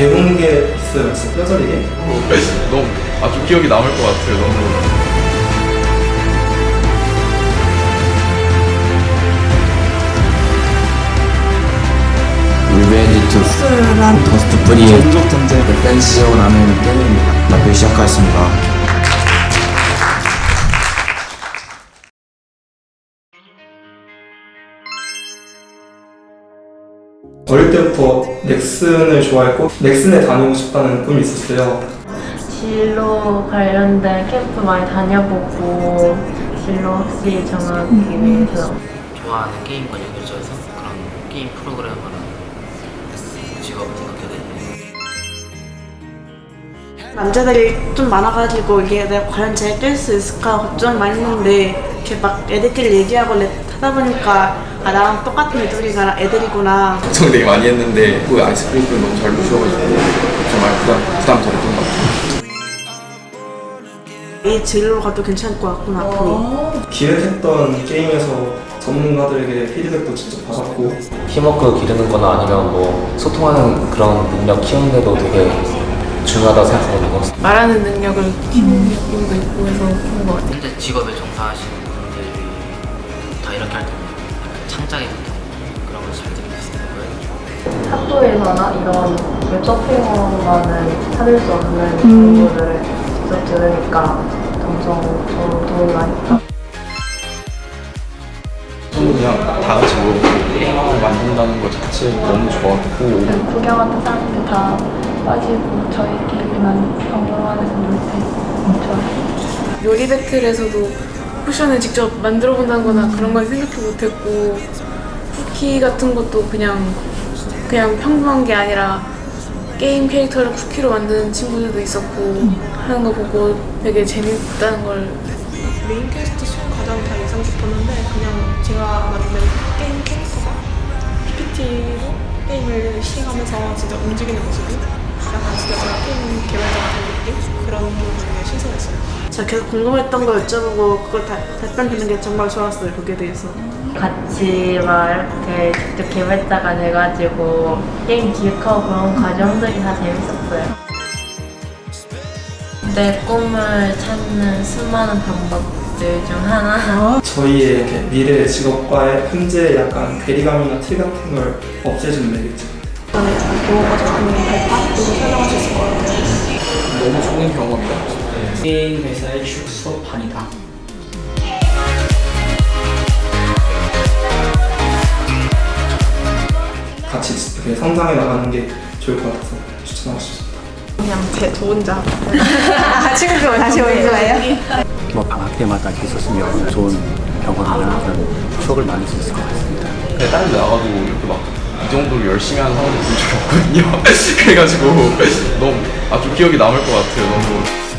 배운 게 있어요, 진짜 뼈저리게. 너무 아주 기억이 남을 것 같아요. 너무 리벤지 투란 더스트 프리의 종족 전쟁을 댄시오라는 게임입니다. 발표 시작하겠습니다. 어릴 때부터 넥슨을 좋아했고 넥슨에 다니고 싶다는 꿈이 있었어요. 진로 관련된 캠프 많이 다녀보고 진로 확실히 정하기 위해서 좋아하는 게임과 연결져서 그런 게임 프로그래머를 직업을 생각하게 됐네요. 남자들이 좀 많아가지고 이게 내가 과연 잘될수 있을까 걱정이 많이 했는데 이렇게 막 애들끼리 얘기하고 랩 하다 보니까 아 나랑 똑같은 애들이구나 애들이구나 걱정 되게 많이 했는데 그 아이스크림을 너무 잘 주셔가지고 정말 부담 부담 덜했던 것 같아요. 이 진로로 가도 괜찮을 것 같구나 앞으로 기획했던 게임에서 전문가들에게 피드백도 직접 받았고 팀워크 기르는 거나 아니면 뭐 소통하는 그런 능력 키우는 데도 되게 중요하다고 생각하거든요. 말하는 능력을 키우는 느낌도 있고 해서 좋은 것 같아요. 현재 직업에 종사하시는 분들이 다 이렇게 할 약간 고통 그런 걸잘 들을 수 있는 거예요. 학교에서나 이런 웹서핑으로만은 찾을 수 없는 정보들을 직접 들으니까 점점 더 도움이 많이 됐다. 그냥 다 같이 모여서 게임을 만든다는 것 자체 너무 좋았고 구경하는 사람들 다 빠지고 저희끼리만 박물관에서 놀 때 좋아요. 요리 배틀에서도 쿠션을 직접 만들어 본다거나 그런 건 생각도 못했고 쿠키 같은 것도 그냥 그냥 평범한 게 아니라 게임 캐릭터를 쿠키로 만드는 친구들도 있었고 하는 거 보고 되게 재밌다는 걸 main quest 수업 과정이 다 인상 깊었는데 그냥 제가 만든 게임 캐릭터가 PPT 로 게임을 시행하면서 진짜 움직이는 모습이 약간 진짜 제가 게임 개발자가 된 느낌? 그런 부분이 되게 신선했어요. 제가 계속 궁금했던 거 여쭤보고 그걸 다 답변되는 게 정말 좋았어요 거기에 대해서 같이 막 이렇게 직접 개발자가 돼가지고 게임 기획하고 그런 과정들이 다 재밌었어요. 내 꿈을 찾는 수많은 방법 들 중 하나. 저희의 이렇게 미래 직업과의 현재 약간 괴리감이나 틀 같은 걸 없애주는 매개체. 저는 무엇보다 좋은 발판? 그리고 설명할 수 있을 것 같아요. 너무 좋은 경험이다. 게임 회사의 축소판이다. 같이 이렇게 성장해 나가는 게 좋을 것 같아서 추천하고 싶습니다. 그냥 제저 혼자 친구? 뭐 방학 때마다 있었으면 좋은 경험이나 그런 추억을 만들 수 있을 것 같습니다. 근데 다른 데 나가도 이렇게 막 이 정도로 열심히 하는 사람들 본 적이 없거든요. 그래가지고 너무 아주 기억이 남을 것 같아요. 너무